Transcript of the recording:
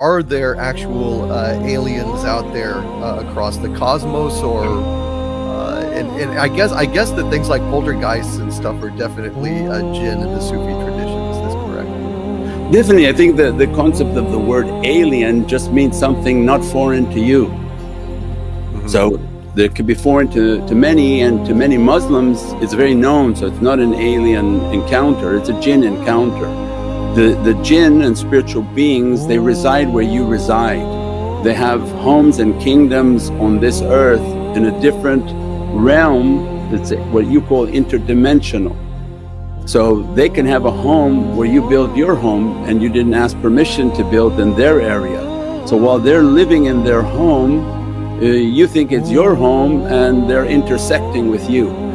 are there actual uh, aliens out there uh, across the cosmos, or uh, and, and I guess I guess that things like poltergeists and stuff are definitely a jinn in the Sufi tradition. Is this correct? Definitely, I think that the concept of the word alien just means something not foreign to you. Mhm. So that could be foreign to, to many and to many Muslims it's very known so it's not an alien encounter, it's a jinn encounter. The, the jinn and spiritual beings they reside where you reside. They have homes and kingdoms on this earth in a different realm that's what you call interdimensional. So they can have a home where you build your home and you didn't ask permission to build in their area. So while they're living in their home uh, you think it's your home and they're intersecting with you.